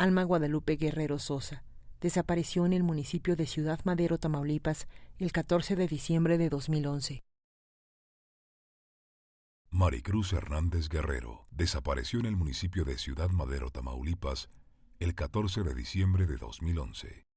Alma Guadalupe Guerrero Sosa. Desapareció en el municipio de Ciudad Madero, Tamaulipas, el 14 de diciembre de 2011. Maricruz Hernández Guerrero desapareció en el municipio de Ciudad Madero, Tamaulipas, el 14 de diciembre de 2011.